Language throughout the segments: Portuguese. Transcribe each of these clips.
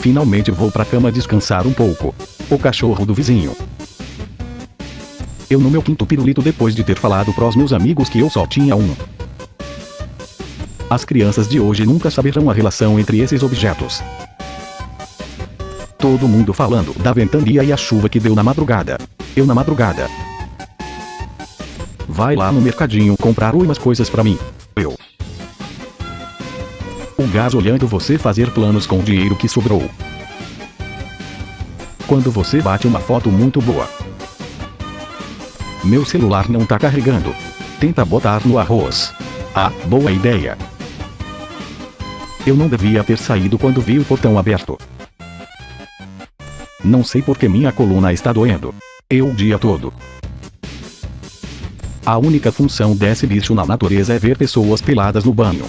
Finalmente vou pra cama descansar um pouco. O cachorro do vizinho. Eu no meu quinto pirulito depois de ter falado pros meus amigos que eu só tinha um. As crianças de hoje nunca saberão a relação entre esses objetos. Todo mundo falando da ventania e a chuva que deu na madrugada. Eu na madrugada. Vai lá no mercadinho comprar umas coisas pra mim. O gás olhando você fazer planos com o dinheiro que sobrou. Quando você bate uma foto muito boa. Meu celular não tá carregando. Tenta botar no arroz. Ah, boa ideia. Eu não devia ter saído quando vi o portão aberto. Não sei porque minha coluna está doendo. Eu o dia todo. A única função desse bicho na natureza é ver pessoas peladas no banho.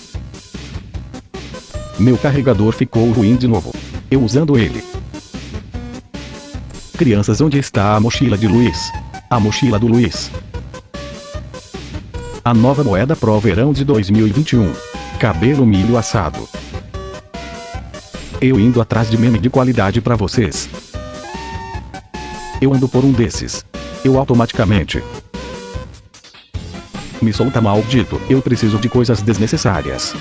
Meu carregador ficou ruim de novo. Eu usando ele. Crianças onde está a mochila de Luiz? A mochila do Luiz. A nova moeda pro verão de 2021. Cabelo milho assado. Eu indo atrás de meme de qualidade para vocês. Eu ando por um desses. Eu automaticamente. Me solta maldito, eu preciso de coisas desnecessárias.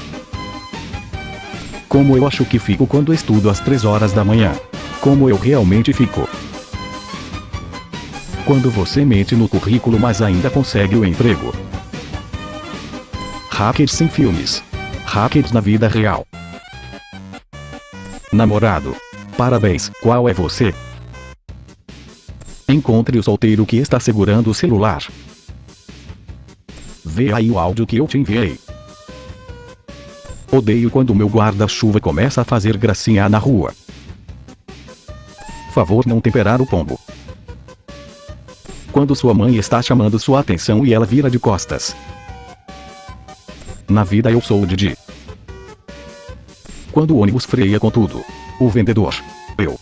Como eu acho que fico quando estudo às 3 horas da manhã. Como eu realmente fico. Quando você mente no currículo mas ainda consegue o emprego. Hackers sem filmes. Hackers na vida real. Namorado. Parabéns, qual é você? Encontre o solteiro que está segurando o celular. Vê aí o áudio que eu te enviei. Odeio quando meu guarda-chuva começa a fazer gracinha na rua. Favor não temperar o pombo. Quando sua mãe está chamando sua atenção e ela vira de costas. Na vida eu sou o Didi. Quando o ônibus freia com tudo. O vendedor. Eu.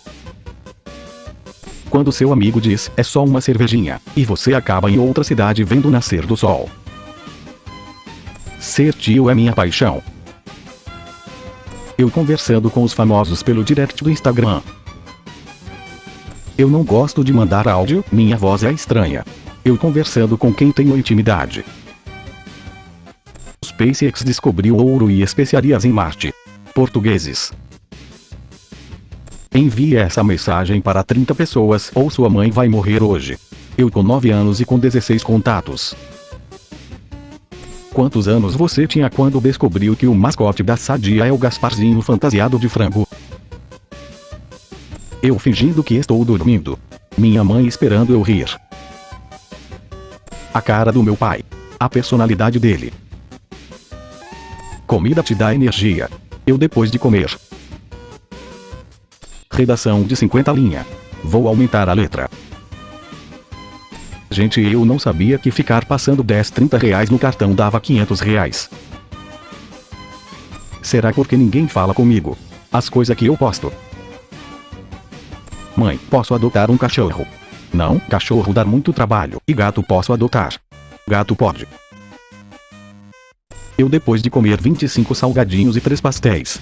Quando seu amigo diz, é só uma cervejinha, e você acaba em outra cidade vendo nascer do sol. Ser tio é minha paixão. Eu conversando com os famosos pelo direct do Instagram. Eu não gosto de mandar áudio, minha voz é estranha. Eu conversando com quem tenho intimidade. SpaceX descobriu ouro e especiarias em Marte. Portugueses. Envie essa mensagem para 30 pessoas ou sua mãe vai morrer hoje. Eu com 9 anos e com 16 contatos. Quantos anos você tinha quando descobriu que o mascote da Sadia é o Gasparzinho fantasiado de frango? Eu fingindo que estou dormindo. Minha mãe esperando eu rir. A cara do meu pai. A personalidade dele. Comida te dá energia. Eu depois de comer. Redação de 50 linha. Vou aumentar a letra. Gente eu não sabia que ficar passando 10 30 reais no cartão dava 500 reais. Será porque ninguém fala comigo? As coisas que eu posto. Mãe, posso adotar um cachorro? Não, cachorro dá muito trabalho. E gato posso adotar? Gato pode. Eu depois de comer 25 salgadinhos e 3 pastéis,